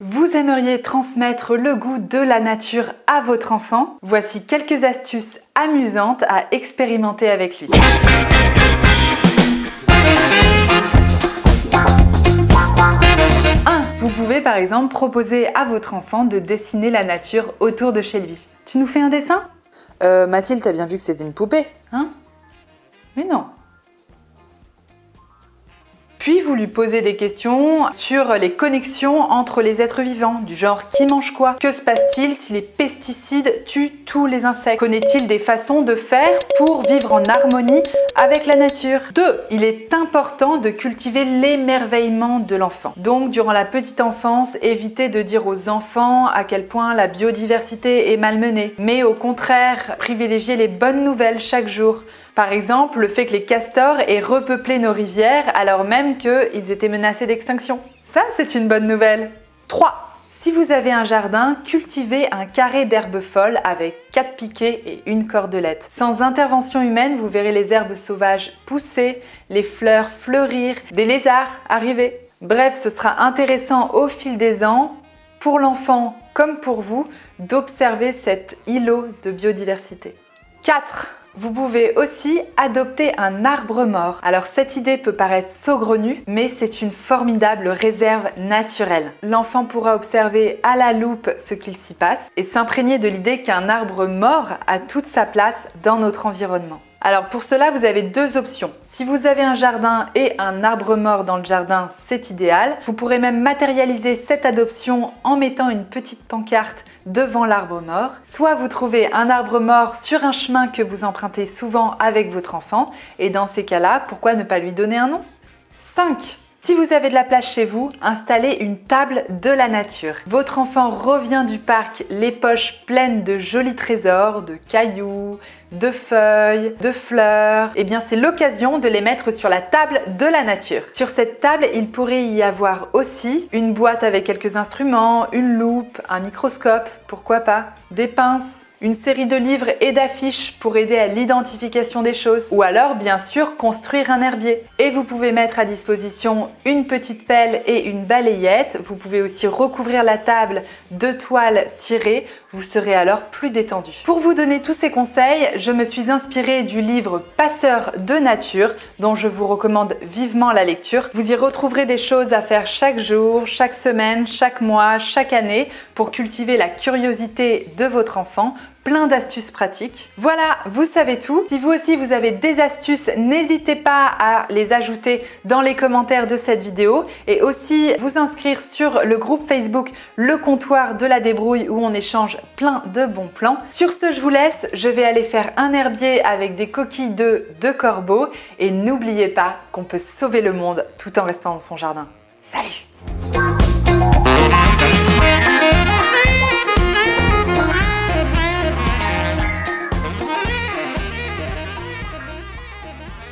Vous aimeriez transmettre le goût de la nature à votre enfant? Voici quelques astuces amusantes à expérimenter avec lui. 1. Vous pouvez par exemple proposer à votre enfant de dessiner la nature autour de chez lui. Tu nous fais un dessin? Euh, Mathilde, t'as bien vu que c'était une poupée Hein? Mais non puis vous lui posez des questions sur les connexions entre les êtres vivants, du genre qui mange quoi? Que se passe-t-il si les pesticides tuent tous les insectes? Connaît-il des façons de faire pour vivre en harmonie avec la nature? 2. Il est important de cultiver l'émerveillement de l'enfant. Donc durant la petite enfance, évitez de dire aux enfants à quel point la biodiversité est malmenée, mais au contraire, privilégiez les bonnes nouvelles chaque jour. Par exemple, le fait que les castors aient repeuplé nos rivières alors même qu'ils étaient menacés d'extinction. Ça, c'est une bonne nouvelle. 3. Si vous avez un jardin, cultivez un carré d'herbes folles avec 4 piquets et une cordelette. Sans intervention humaine, vous verrez les herbes sauvages pousser, les fleurs fleurir, des lézards arriver. Bref, ce sera intéressant au fil des ans, pour l'enfant comme pour vous, d'observer cet îlot de biodiversité. 4. Vous pouvez aussi adopter un arbre mort. Alors cette idée peut paraître saugrenue, mais c'est une formidable réserve naturelle. L'enfant pourra observer à la loupe ce qu'il s'y passe et s'imprégner de l'idée qu'un arbre mort a toute sa place dans notre environnement. Alors pour cela, vous avez deux options. Si vous avez un jardin et un arbre mort dans le jardin, c'est idéal. Vous pourrez même matérialiser cette adoption en mettant une petite pancarte devant l'arbre mort. Soit vous trouvez un arbre mort sur un chemin que vous empruntez souvent avec votre enfant et dans ces cas-là, pourquoi ne pas lui donner un nom? 5. Si vous avez de la place chez vous, installez une table de la nature. Votre enfant revient du parc les poches pleines de jolis trésors, de cailloux, de feuilles, de fleurs. Eh bien, c'est l'occasion de les mettre sur la table de la nature. Sur cette table, il pourrait y avoir aussi une boîte avec quelques instruments, une loupe, un microscope, pourquoi pas, des pinces, une série de livres et d'affiches pour aider à l'identification des choses, ou alors bien sûr construire un herbier. Et vous pouvez mettre à disposition une petite pelle et une balayette. Vous pouvez aussi recouvrir la table de toile cirée, vous serez alors plus détendu. Pour vous donner tous ces conseils, je me suis inspirée du livre Passeur de nature dont je vous recommande vivement la lecture. Vous y retrouverez des choses à faire chaque jour, chaque semaine, chaque mois, chaque année pour cultiver la curiosité de votre enfant plein d'astuces pratiques. Voilà, vous savez tout. Si vous aussi vous avez des astuces, n'hésitez pas à les ajouter dans les commentaires de cette vidéo et aussi vous inscrire sur le groupe Facebook Le Comptoir de la Débrouille où on échange plein de bons plans. Sur ce, je vous laisse. Je vais aller faire un herbier avec des coquilles de de corbeaux et n'oubliez pas qu'on peut sauver le monde tout en restant dans son jardin. Salut